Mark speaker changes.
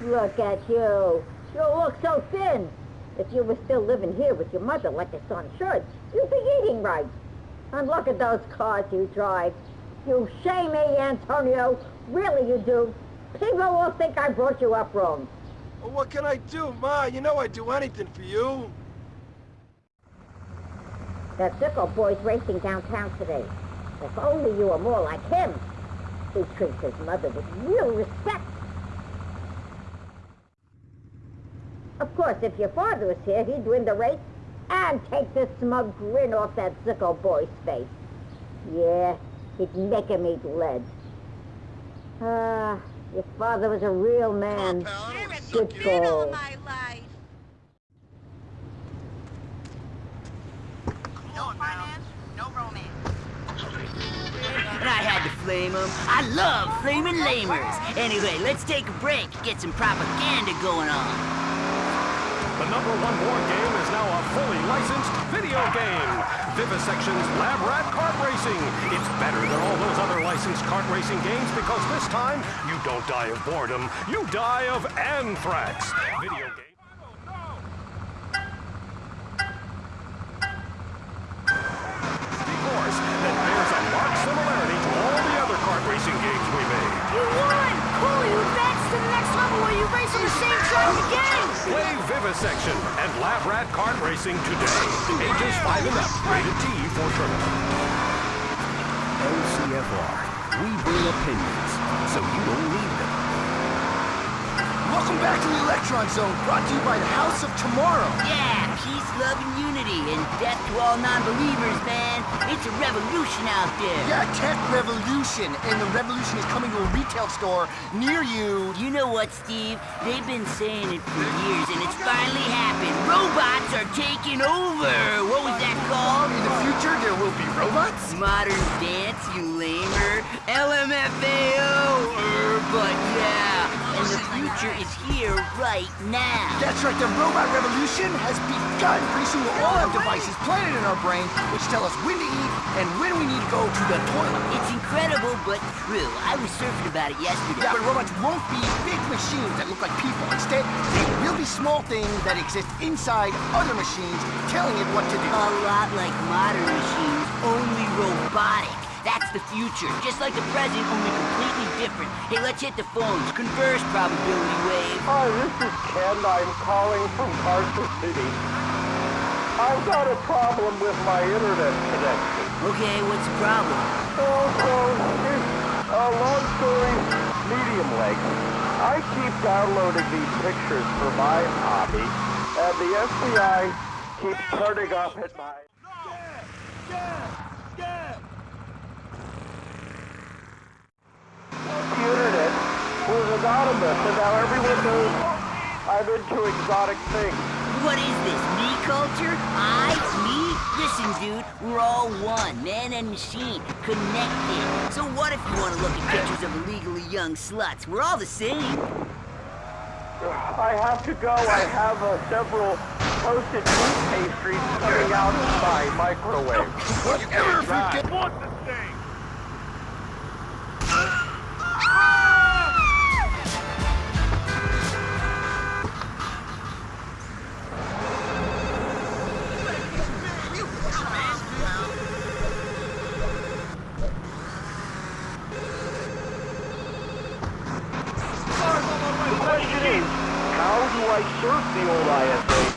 Speaker 1: Look at you. You look so thin. If you were still living here with your mother like your son should, you'd be eating right. And look at those cars you drive. You shame me, Antonio. Really you do. People will think I brought you up wrong.
Speaker 2: Well, what can I do, Ma? You know I'd do anything for you.
Speaker 1: That Zicko boy's racing downtown today. If only you were more like him. He treats his mother with real respect. Of course, if your father was here, he'd win the race and take this smug grin off that Zicko boy's face. Yeah, he'd make him eat lead. Ah, your father was a real man. Good
Speaker 3: all
Speaker 1: goal.
Speaker 3: my life. No finance, no romance.
Speaker 4: And I had to flame them. I love flaming lamers. Anyway, let's take a break, get some propaganda going on.
Speaker 5: The number one board game is now a fully licensed video game. Vivisection's Lab Rat Kart Racing. It's better than all those other licensed kart racing games because this time you don't die of boredom, you die of anthrax. Video game. Steep horse that bears a marked similarity to all the other kart racing games we made.
Speaker 6: You won! Cool, you advanced to the next level where you race on the same track again!
Speaker 5: Play Vivisection and Lab Rat Kart Racing today. Ages 5 and up. Rated T for tournament.
Speaker 7: LCFR. We bring opinions, so you don't need them.
Speaker 2: Welcome back to the Electron Zone, brought to you by the House of Tomorrow.
Speaker 4: Yeah, peace, love, and unity, and death to all non-believers, man. It's a revolution out there.
Speaker 2: Yeah, tech revolution, and the revolution is coming to a retail store near you.
Speaker 4: You know what, Steve? They've been saying it for years, and it's finally happened. Robots are taking over. What was that called?
Speaker 2: In the future, there will be robots.
Speaker 4: Modern dance, you lamer. LMFAO. Er, but yeah, and the future is here right now.
Speaker 2: That's right, the robot revolution has begun. Pretty soon we'll all have devices planted in our brain which tell us when to eat and when we need to go to the toilet.
Speaker 4: It's incredible, but true. I was surfing about it yesterday.
Speaker 2: Yeah, but robots won't be big machines that look like people. Instead, they will be small things that exist inside other machines telling it what to do.
Speaker 4: A lot like modern machines, only robotic. That's the future. Just like the present, only completely different. Hey, let's hit the phones. Converse, probability wave.
Speaker 8: Hi, this is Ken. I'm calling from Carson City. I've got a problem with my internet connection.
Speaker 4: Okay, what's the problem?
Speaker 8: Oh, Also, it's a long story, medium length. I keep downloading these pictures for my hobby, and the FBI keeps turning up at my... The internet was anonymous, and now everyone knows I'm into exotic things.
Speaker 4: What is this, me culture? I, me? Listen, dude, we're all one, man and machine, connected. So what if you want to look at pictures of illegally young sluts? We're all the same.
Speaker 8: I have to go. I have uh, several toasted meat pastries coming out of my microwave.
Speaker 2: Ever forget?
Speaker 8: What the thing? I surf the old ISA